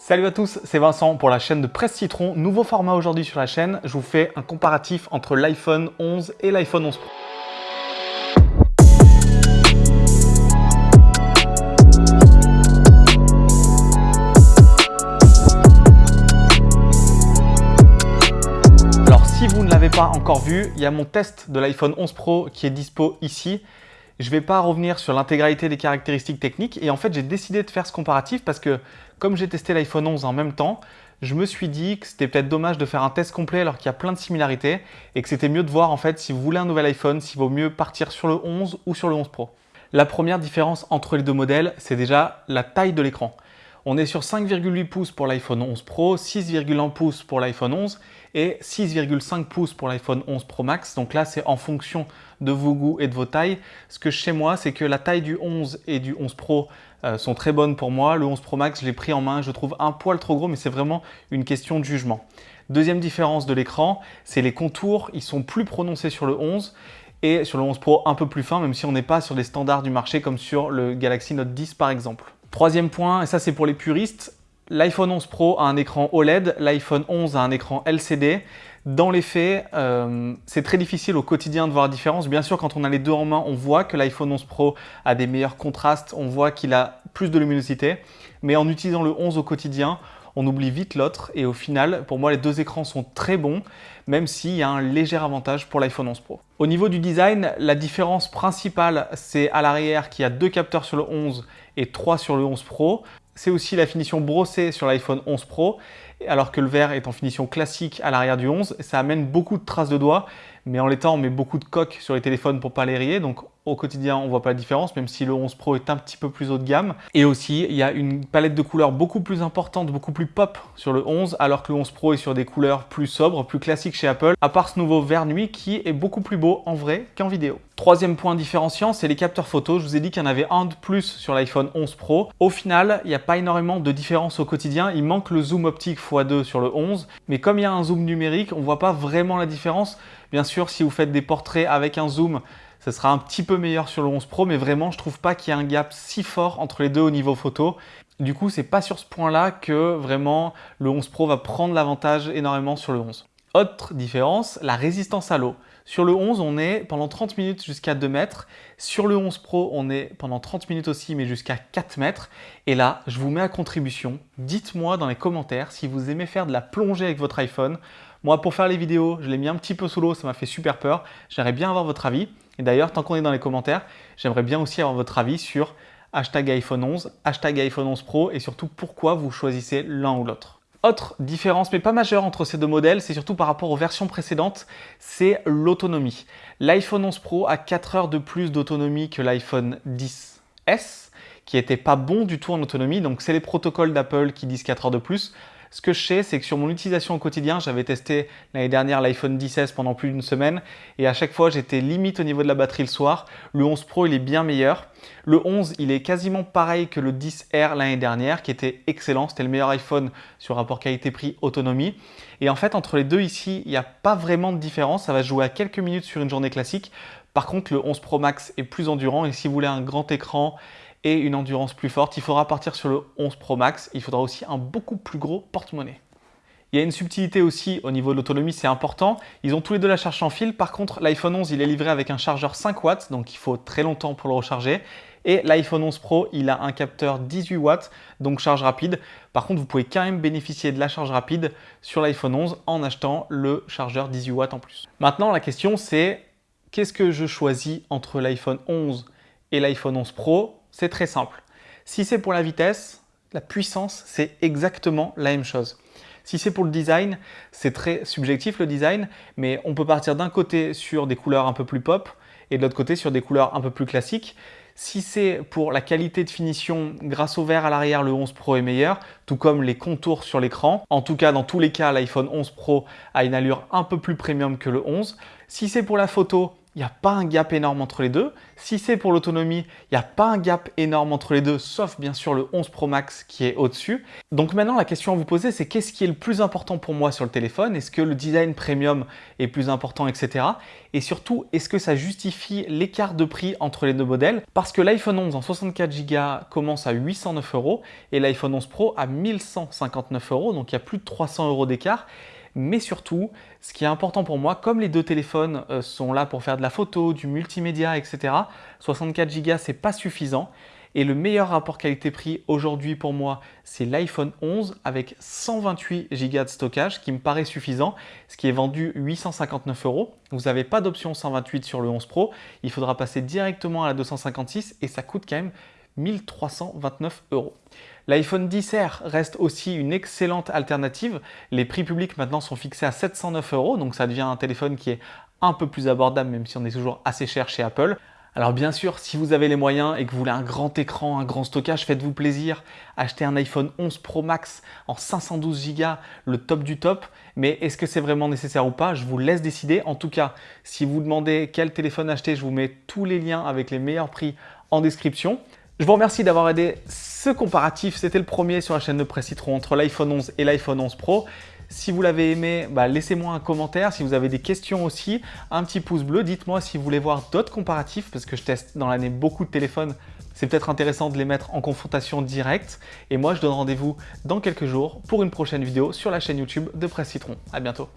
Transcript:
Salut à tous, c'est Vincent pour la chaîne de Presse Citron. Nouveau format aujourd'hui sur la chaîne, je vous fais un comparatif entre l'iPhone 11 et l'iPhone 11 Pro. Alors si vous ne l'avez pas encore vu, il y a mon test de l'iPhone 11 Pro qui est dispo ici. Je ne vais pas revenir sur l'intégralité des caractéristiques techniques et en fait j'ai décidé de faire ce comparatif parce que comme j'ai testé l'iPhone 11 en même temps, je me suis dit que c'était peut-être dommage de faire un test complet alors qu'il y a plein de similarités et que c'était mieux de voir en fait si vous voulez un nouvel iPhone, s'il vaut mieux partir sur le 11 ou sur le 11 Pro. La première différence entre les deux modèles, c'est déjà la taille de l'écran. On est sur 5,8 pouces pour l'iPhone 11 Pro, 6,1 pouces pour l'iPhone 11 et 6,5 pouces pour l'iPhone 11 Pro Max. Donc là, c'est en fonction de vos goûts et de vos tailles. Ce que chez moi, c'est que la taille du 11 et du 11 Pro euh, sont très bonnes pour moi. Le 11 Pro Max, je l'ai pris en main, je trouve un poil trop gros, mais c'est vraiment une question de jugement. Deuxième différence de l'écran, c'est les contours. Ils sont plus prononcés sur le 11 et sur le 11 Pro un peu plus fin, même si on n'est pas sur les standards du marché comme sur le Galaxy Note 10 par exemple. Troisième point, et ça c'est pour les puristes, l'iPhone 11 Pro a un écran OLED, l'iPhone 11 a un écran LCD. Dans les faits, euh, c'est très difficile au quotidien de voir la différence. Bien sûr, quand on a les deux en main, on voit que l'iPhone 11 Pro a des meilleurs contrastes, on voit qu'il a plus de luminosité. Mais en utilisant le 11 au quotidien, on oublie vite l'autre. Et au final, pour moi, les deux écrans sont très bons, même s'il y a un léger avantage pour l'iPhone 11 Pro. Au niveau du design, la différence principale, c'est à l'arrière qu'il y a deux capteurs sur le 11 et 3 sur le 11 Pro. C'est aussi la finition brossée sur l'iPhone 11 Pro, alors que le verre est en finition classique à l'arrière du 11. Ça amène beaucoup de traces de doigts, mais en l'état, on met beaucoup de coques sur les téléphones pour pas les rayer, donc au quotidien, on voit pas la différence, même si le 11 Pro est un petit peu plus haut de gamme. Et aussi, il y a une palette de couleurs beaucoup plus importante, beaucoup plus pop sur le 11, alors que le 11 Pro est sur des couleurs plus sobres, plus classiques chez Apple, à part ce nouveau vert nuit qui est beaucoup plus beau en vrai qu'en vidéo. Troisième point différenciant, c'est les capteurs photo. Je vous ai dit qu'il y en avait un de plus sur l'iPhone 11 Pro. Au final, il n'y a pas énormément de différence au quotidien. Il manque le zoom optique x2 sur le 11, mais comme il y a un zoom numérique, on ne voit pas vraiment la différence. Bien sûr, si vous faites des portraits avec un zoom, ce sera un petit peu meilleur sur le 11 Pro, mais vraiment, je trouve pas qu'il y ait un gap si fort entre les deux au niveau photo. Du coup, c'est pas sur ce point-là que vraiment le 11 Pro va prendre l'avantage énormément sur le 11. Autre différence, la résistance à l'eau. Sur le 11, on est pendant 30 minutes jusqu'à 2 mètres. Sur le 11 Pro, on est pendant 30 minutes aussi, mais jusqu'à 4 mètres. Et là, je vous mets à contribution. Dites-moi dans les commentaires si vous aimez faire de la plongée avec votre iPhone. Moi, pour faire les vidéos, je l'ai mis un petit peu sous l'eau, ça m'a fait super peur. J'aimerais bien avoir votre avis. Et d'ailleurs, tant qu'on est dans les commentaires, j'aimerais bien aussi avoir votre avis sur hashtag iPhone 11, hashtag iPhone 11 Pro et surtout pourquoi vous choisissez l'un ou l'autre. Autre différence, mais pas majeure entre ces deux modèles, c'est surtout par rapport aux versions précédentes, c'est l'autonomie. L'iPhone 11 Pro a 4 heures de plus d'autonomie que l'iPhone 10S, qui n'était pas bon du tout en autonomie, donc c'est les protocoles d'Apple qui disent 4 heures de plus. Ce que je sais, c'est que sur mon utilisation au quotidien, j'avais testé l'année dernière l'iPhone 10 pendant plus d'une semaine et à chaque fois, j'étais limite au niveau de la batterie le soir. Le 11 Pro, il est bien meilleur. Le 11, il est quasiment pareil que le 10R l'année dernière qui était excellent. C'était le meilleur iPhone sur rapport qualité-prix autonomie. Et en fait, entre les deux ici, il n'y a pas vraiment de différence. Ça va jouer à quelques minutes sur une journée classique. Par contre, le 11 Pro Max est plus endurant et si vous voulez un grand écran et une endurance plus forte. Il faudra partir sur le 11 Pro Max. Il faudra aussi un beaucoup plus gros porte-monnaie. Il y a une subtilité aussi au niveau de l'autonomie, c'est important. Ils ont tous les deux la charge sans fil. Par contre, l'iPhone 11, il est livré avec un chargeur 5 watts, donc il faut très longtemps pour le recharger. Et l'iPhone 11 Pro, il a un capteur 18 watts, donc charge rapide. Par contre, vous pouvez quand même bénéficier de la charge rapide sur l'iPhone 11 en achetant le chargeur 18 watts en plus. Maintenant, la question c'est, qu'est-ce que je choisis entre l'iPhone 11 et l'iPhone 11 Pro? C'est très simple. Si c'est pour la vitesse, la puissance, c'est exactement la même chose. Si c'est pour le design, c'est très subjectif le design, mais on peut partir d'un côté sur des couleurs un peu plus pop et de l'autre côté sur des couleurs un peu plus classiques. Si c'est pour la qualité de finition, grâce au vert à l'arrière, le 11 Pro est meilleur, tout comme les contours sur l'écran. En tout cas, dans tous les cas, l'iPhone 11 Pro a une allure un peu plus premium que le 11. Si c'est pour la photo, il n'y a pas un gap énorme entre les deux. Si c'est pour l'autonomie, il n'y a pas un gap énorme entre les deux, sauf bien sûr le 11 Pro Max qui est au-dessus. Donc maintenant, la question à vous poser, c'est qu'est-ce qui est le plus important pour moi sur le téléphone? Est-ce que le design premium est plus important, etc. Et surtout, est-ce que ça justifie l'écart de prix entre les deux modèles? Parce que l'iPhone 11 en 64 Go commence à 809 euros et l'iPhone 11 Pro à 1159 euros, donc il y a plus de 300 euros d'écart. Mais surtout, ce qui est important pour moi, comme les deux téléphones euh, sont là pour faire de la photo, du multimédia, etc., 64 Go, c'est pas suffisant. Et le meilleur rapport qualité-prix aujourd'hui pour moi, c'est l'iPhone 11 avec 128 Go de stockage qui me paraît suffisant, ce qui est vendu 859 euros. Vous n'avez pas d'option 128 sur le 11 Pro, il faudra passer directement à la 256 et ça coûte quand même 1329 euros. L'iPhone 10R reste aussi une excellente alternative. Les prix publics maintenant sont fixés à 709 euros, donc ça devient un téléphone qui est un peu plus abordable, même si on est toujours assez cher chez Apple. Alors bien sûr, si vous avez les moyens et que vous voulez un grand écran, un grand stockage, faites-vous plaisir. Achetez un iPhone 11 Pro Max en 512 Go, le top du top. Mais est-ce que c'est vraiment nécessaire ou pas? Je vous laisse décider. En tout cas, si vous demandez quel téléphone acheter, je vous mets tous les liens avec les meilleurs prix en description. Je vous remercie d'avoir aidé ce comparatif. C'était le premier sur la chaîne de Presse Citron entre l'iPhone 11 et l'iPhone 11 Pro. Si vous l'avez aimé, bah, laissez-moi un commentaire. Si vous avez des questions aussi, un petit pouce bleu. Dites-moi si vous voulez voir d'autres comparatifs parce que je teste dans l'année beaucoup de téléphones. C'est peut-être intéressant de les mettre en confrontation directe. Et moi, je donne rendez-vous dans quelques jours pour une prochaine vidéo sur la chaîne YouTube de Presse Citron. À bientôt.